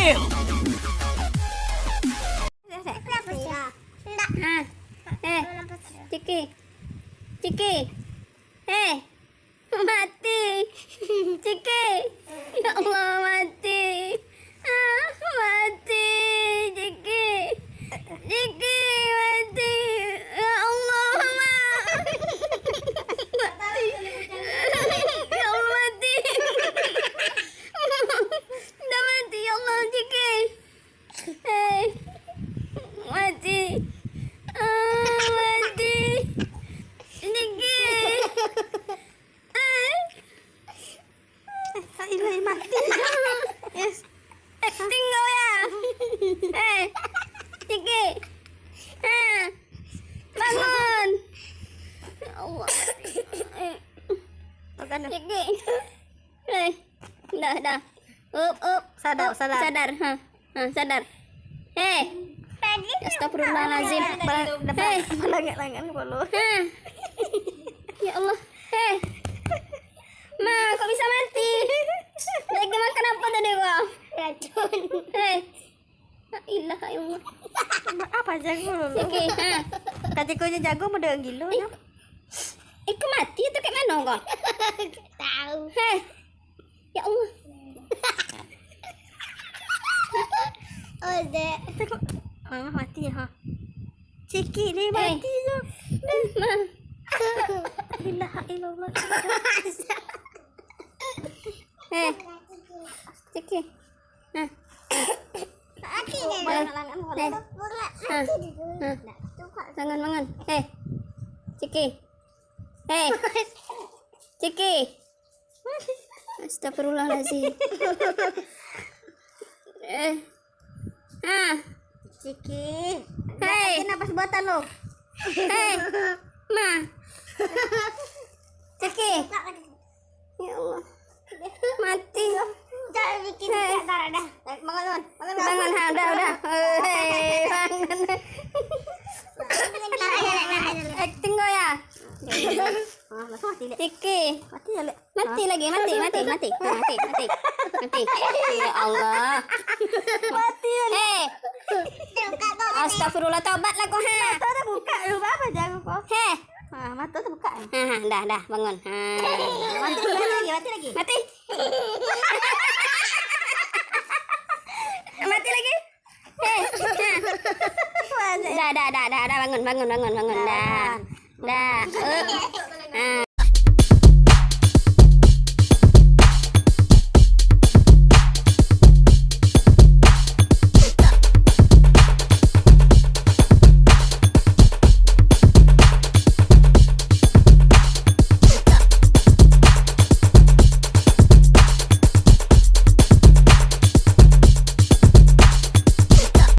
Ah. Eh, Ciki. Ciki. Eh. Mati. Ciki. Ya Allah. Ah, mati. Ciki. Ciki, mati. Ya Allah, Ma. Mati. Ya Allah, mati. Udah mati, ya Allah, Ciki. Eh. Mati. Ah, mati. Ciki. Eh. Ini mati. Yes. Acting kau ya. Eh. Ciki. Eh. Bangun. Ya Allah. Eh. Makan. Ciki. Eh. Dah, dah. Up, up. Sadar, Up. sadar. Sadar. Ha. Ha, sadar. Eh. Astagfirullahalazim. Eh. Melangit-langit bolu. Hah. Ya Allah. Eh. Ma, kok bisa mati? Lagi makan apa tadi kau? Racun. Eh. La ilaha illallah. Apa jago lu? Oke, ha. Katikonya jago mau dengan gilo ya. Iku mati atau kayak mana kau? Tahu. Heh. Ya Allah. Oh, dek. Mama mati ya, ha. Ciki ni mati tu. Ma. Ilaha illallah. Eh. Ciki. Nah. Eh. Eh. Bangun, bangun. Eh. Ciki. Eh. Ciki. Astagfirullahaladzim. eh. Ah. Ciki. Hei. Napas buatan lo. Hei. Ma. Ciki. Ya Allah. Mati. Jangan bikin Hei. darah dah. Bangun, bangun. Bangun, Bangun, ha, udah, udah. Hei, bangun. Acting kau ya? Ah, langsung mati, Lek. Ciki. Mati ya, Lek. Mati lagi, mati, mati, mati, mati, mati, mati. Ya Allah. Mati ya, Lek. Hei. Astagfirullah, tobatlah kau ha. Mata dah buka. Lupa apa jago kok. Hei. Ah, mata dah buka. Ha, ha, dah, dah, bangun. Ha. Mati lagi, mati lagi. Mati. Mati lagi. Eh. Dah, dah, dah, dah, bangun, bangun, bangun, bangun. Dah. Dah. Eh. Ah.